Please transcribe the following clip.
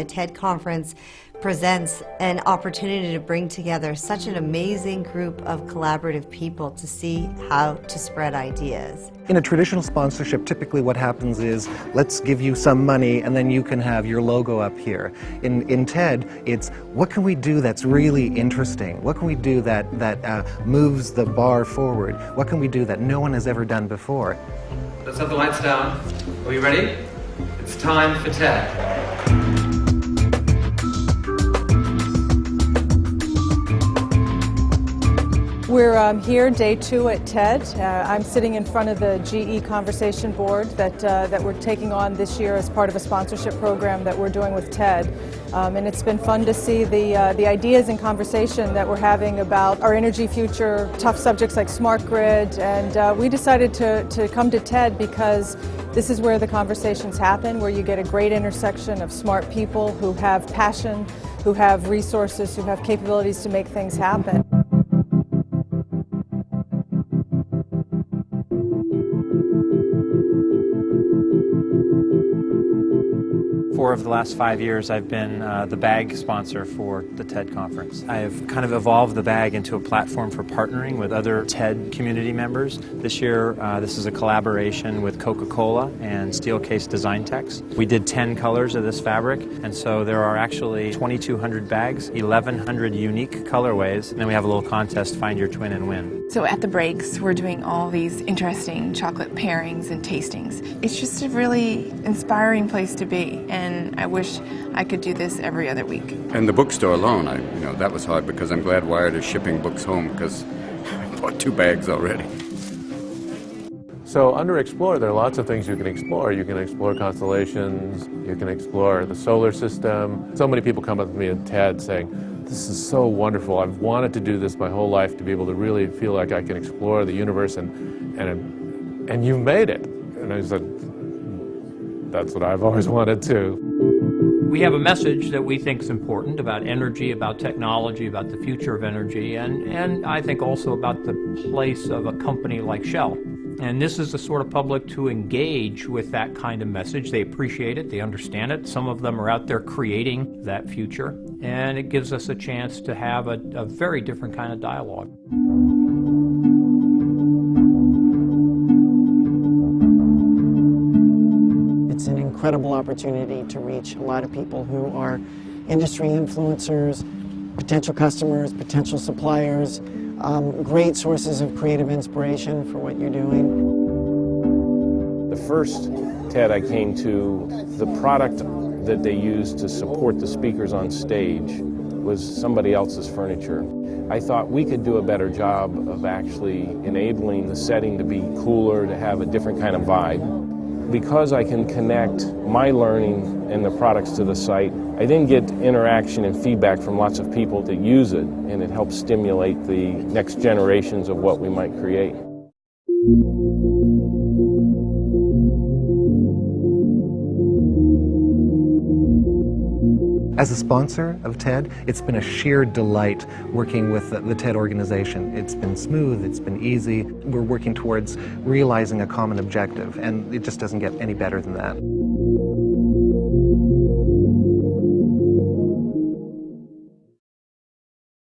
The TED Conference presents an opportunity to bring together such an amazing group of collaborative people to see how to spread ideas. In a traditional sponsorship, typically what happens is, let's give you some money and then you can have your logo up here. In, in TED, it's what can we do that's really interesting? What can we do that, that uh, moves the bar forward? What can we do that no one has ever done before? Let's have the lights down. Are you ready? It's time for TED. We're um, here day two at TED. Uh, I'm sitting in front of the GE Conversation Board that, uh, that we're taking on this year as part of a sponsorship program that we're doing with TED. Um, and it's been fun to see the, uh, the ideas and conversation that we're having about our energy future, tough subjects like smart grid. And uh, we decided to, to come to TED because this is where the conversations happen, where you get a great intersection of smart people who have passion, who have resources, who have capabilities to make things happen. Four of the last five years I've been uh, the bag sponsor for the TED conference. I've kind of evolved the bag into a platform for partnering with other TED community members. This year uh, this is a collaboration with Coca-Cola and Steelcase Designtex. We did 10 colors of this fabric and so there are actually 2,200 bags, 1,100 unique colorways, and then we have a little contest, find your twin and win. So at the breaks we're doing all these interesting chocolate pairings and tastings. It's just a really inspiring place to be and and I wish I could do this every other week. And the bookstore alone, I, you know, that was hard because I'm glad Wired is shipping books home because I bought two bags already. So under Explore, there are lots of things you can explore. You can explore constellations, you can explore the solar system. So many people come up to me and TED saying, this is so wonderful. I've wanted to do this my whole life to be able to really feel like I can explore the universe and, and, and you've made it. And I said, that's what I've always wanted too. We have a message that we think is important about energy, about technology, about the future of energy, and, and I think also about the place of a company like Shell. And this is the sort of public to engage with that kind of message. They appreciate it, they understand it. Some of them are out there creating that future, and it gives us a chance to have a, a very different kind of dialogue. Incredible opportunity to reach a lot of people who are industry influencers, potential customers, potential suppliers, um, great sources of creative inspiration for what you're doing. The first TED I came to, the product that they used to support the speakers on stage was somebody else's furniture. I thought we could do a better job of actually enabling the setting to be cooler, to have a different kind of vibe because I can connect my learning and the products to the site, I then get interaction and feedback from lots of people that use it, and it helps stimulate the next generations of what we might create. As a sponsor of TED, it's been a sheer delight working with the, the, TED organization. It's been smooth, it's been easy. We're working towards realizing a common objective, and it just doesn't get any better than that.